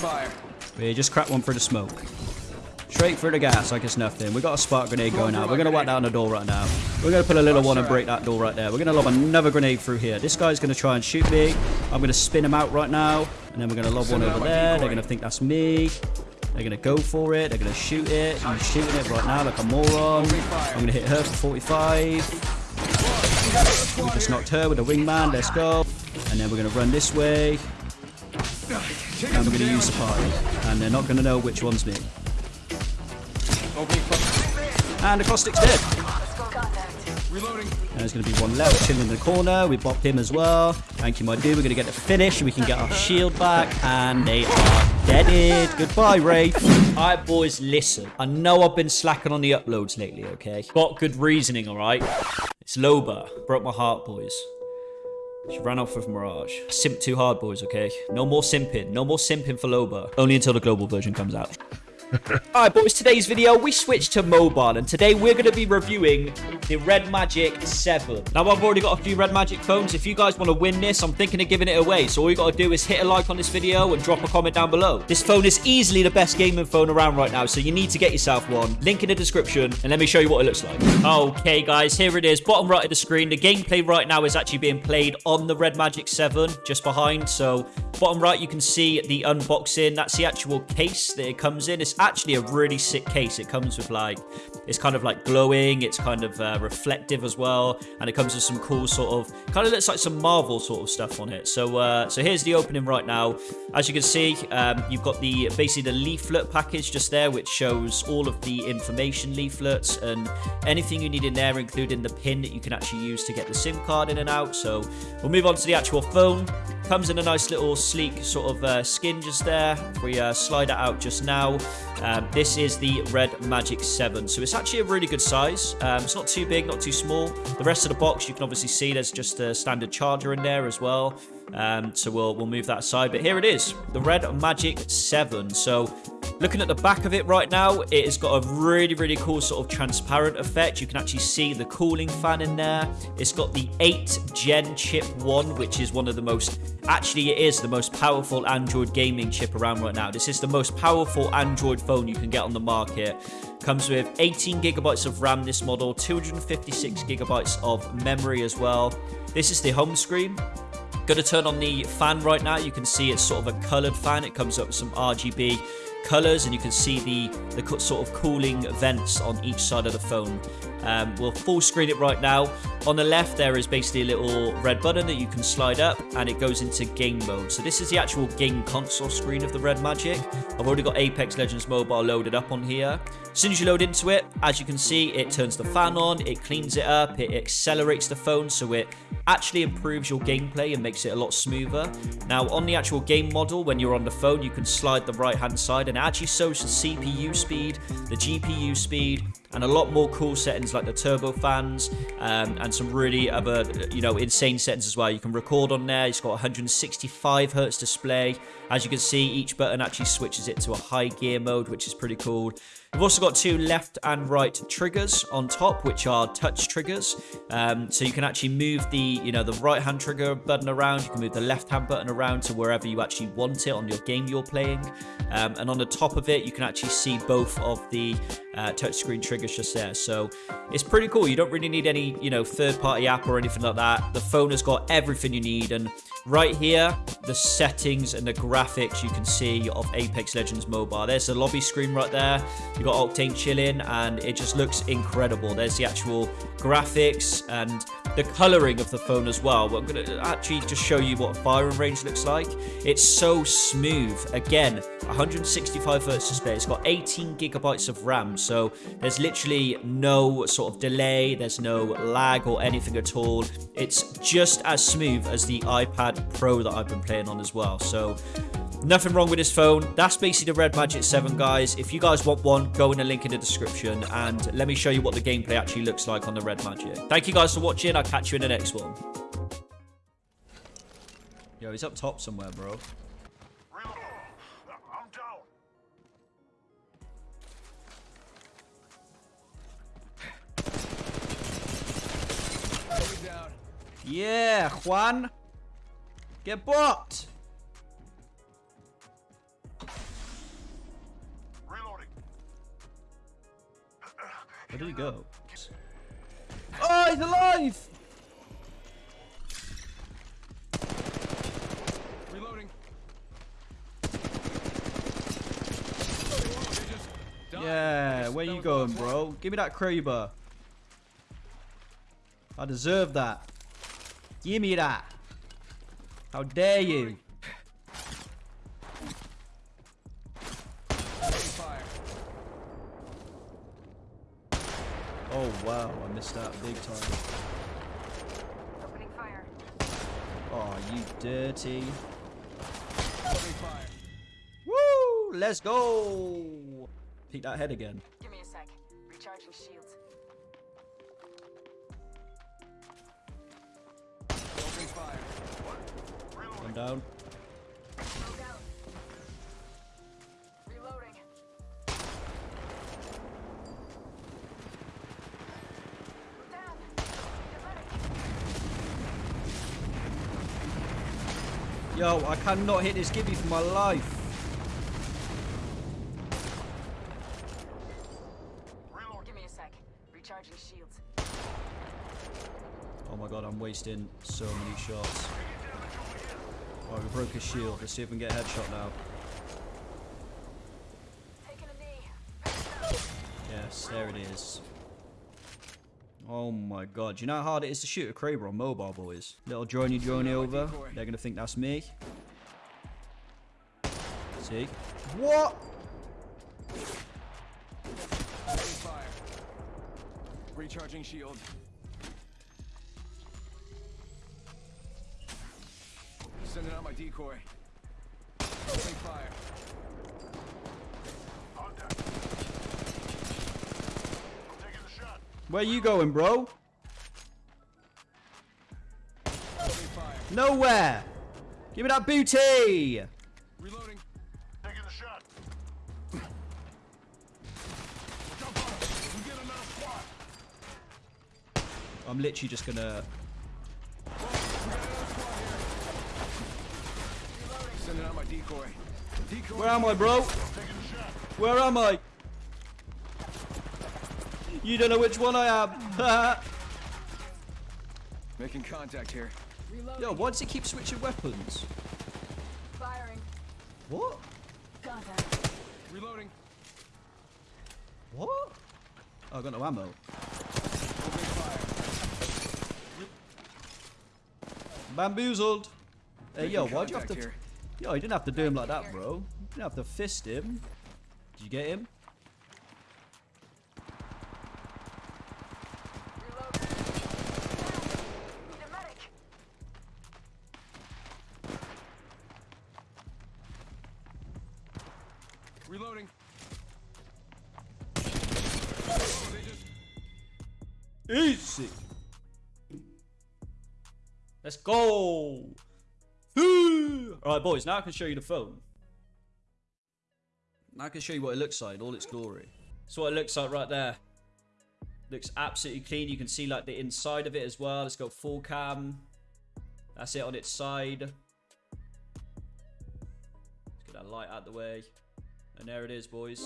fire. We just crack one through the smoke. Straight through the gas like it's nothing. We got a spark grenade going out. We're to whack down the door right now. We're to put a little one and break that door right there. We're to lob another grenade through here. This guy's to try and shoot me. I'm to spin him out right now. And then we're to lob one over there. They're to think that's me. They're to go for it. They're to shoot it. I'm shooting it right now like a moron. I'm to hit her for 45. We just knocked her with a wingman. Let's go. And then we're to run this way. And we're going to use the party. And they're not going to know which one's me. And the caustic's dead. Reloading. And there's going to be one left chilling in the corner. We bopped him as well. Thank you, my dude. We're going to get the finish. And we can get our shield back. And they are deaded. Goodbye, Wraith. All right, boys, listen. I know I've been slacking on the uploads lately, okay? Got good reasoning, all right? It's Loba. Broke my heart, boys. She ran off with Mirage. Simp too hard, boys, okay? No more simping. No more simping for Loba. Only until the global version comes out. Alright boys, today's video, we switched to mobile and today we're going to be reviewing the Red Magic 7. Now I've already got a few Red Magic phones. If you guys want to win this, I'm thinking of giving it away. So all you got to do is hit a like on this video and drop a comment down below. This phone is easily the best gaming phone around right now, so you need to get yourself one. Link in the description and let me show you what it looks like. Okay guys, here it is. Bottom right of the screen. The gameplay right now is actually being played on the Red Magic 7, just behind. So bottom right, you can see the unboxing. That's the actual case that it comes in. It's actually a really sick case. It comes with like, it's kind of like glowing. It's kind of uh, reflective as well. And it comes with some cool sort of, kind of looks like some Marvel sort of stuff on it. So, uh, so here's the opening right now. As you can see, um, you've got the basically the leaflet package just there, which shows all of the information leaflets and anything you need in there, including the pin that you can actually use to get the SIM card in and out. So we'll move on to the actual phone. Comes in a nice little sleek sort of uh, skin just there. We uh, slide it out just now, um, this is the Red Magic 7. So it's actually a really good size. Um, it's not too big, not too small. The rest of the box, you can obviously see there's just a standard charger in there as well. Um, so we'll, we'll move that aside. But here it is, the Red Magic 7. So looking at the back of it right now, it has got a really, really cool sort of transparent effect. You can actually see the cooling fan in there. It's got the 8 Gen Chip 1, which is one of the most, actually it is the most powerful Android gaming chip around right now. This is the most powerful Android phone you can get on the market. Comes with 18 gigabytes of RAM this model, 256 gigabytes of memory as well. This is the home screen. Going to turn on the fan right now. You can see it's sort of a colored fan. It comes up with some RGB colors and you can see the, the sort of cooling vents on each side of the phone. Um, we'll full screen it right now. On the left, there is basically a little red button that you can slide up and it goes into game mode. So this is the actual game console screen of the Red Magic. I've already got Apex Legends Mobile loaded up on here. As soon as you load into it, as you can see, it turns the fan on, it cleans it up, it accelerates the phone so it actually improves your gameplay and makes it a lot smoother. Now, on the actual game model, when you're on the phone, you can slide the right-hand side and it actually shows the CPU speed, the GPU speed, and a lot more cool settings like the turbo fans um, and some really other you know insane settings as well you can record on there it's got 165 hertz display as you can see each button actually switches it to a high gear mode which is pretty cool We've also got two left and right triggers on top, which are touch triggers. Um, so you can actually move the, you know, the right hand trigger button around. You can move the left hand button around to wherever you actually want it on your game you're playing. Um, and on the top of it, you can actually see both of the uh, touchscreen triggers just there. So it's pretty cool. You don't really need any, you know, third party app or anything like that. The phone has got everything you need. And right here, the settings and the graphics you can see of Apex Legends Mobile. There's the lobby screen right there. You've got Octane chilling and it just looks incredible. There's the actual graphics and the coloring of the phone as well. I'm going to uh, actually just show you what firing range looks like. It's so smooth. Again, 165 hertz display. It's got 18 gigabytes of RAM, so there's literally no sort of delay. There's no lag or anything at all. It's just as smooth as the iPad Pro that I've been playing on as well. So Nothing wrong with this phone. That's basically the Red Magic 7, guys. If you guys want one, go in the link in the description and let me show you what the gameplay actually looks like on the Red Magic. Thank you guys for watching. I'll catch you in the next one. Yo, he's up top somewhere, bro. Yeah, Juan. Get booked. Where did he go? Oh, he's alive! Reloading. Yeah, where you going, bro? Give me that Kraber. I deserve that. Give me that. How dare you? Fire. Oh wow, I missed out big time. Opening fire. Oh, you dirty. Opening fire. Woo! Let's go! Peek that head again. Give me a sec. Recharging shields. Opening fire. One down. Yo, I cannot hit this Gibby for my life. Give me a sec. Recharging shields. Oh my god, I'm wasting so many shots. Oh, we broke his shield. Let's see if we can get a headshot now. Taking a knee. Yes, there it is. Oh my god. Do you know how hard it is to shoot a Kraber on mobile, boys? Little droney droney over. They're going to think that's me. See? What? Recharging shield. Sending out my decoy. Opening fire. Where you going, bro? Nowhere! Give me that booty! Reloading. Taking the shot. Jump on. We get another squad. I'm literally just gonna... We got another squad here. Sending out my decoy. Decoy. Where am I, bro? Taking the shot. Where am I? You don't know which one I am. Making contact here. Reloading. Yo, why does he keep switching weapons? Firing. What? Contact. Reloading. What? Oh, I got no ammo. Bamboozled. Hey, yo, why'd you have to... here. Yo, you didn't have to do him like that, bro. You didn't have to fist him. Did you get him? Reloading. Oh, just Easy. Let's go. Alright, boys, now I can show you the phone. Now I can show you what it looks like in all its glory. That's what it looks like right there. Looks absolutely clean. You can see like the inside of it as well. Let's go full cam. That's it on its side. Let's get that light out the way. And there it is, boys.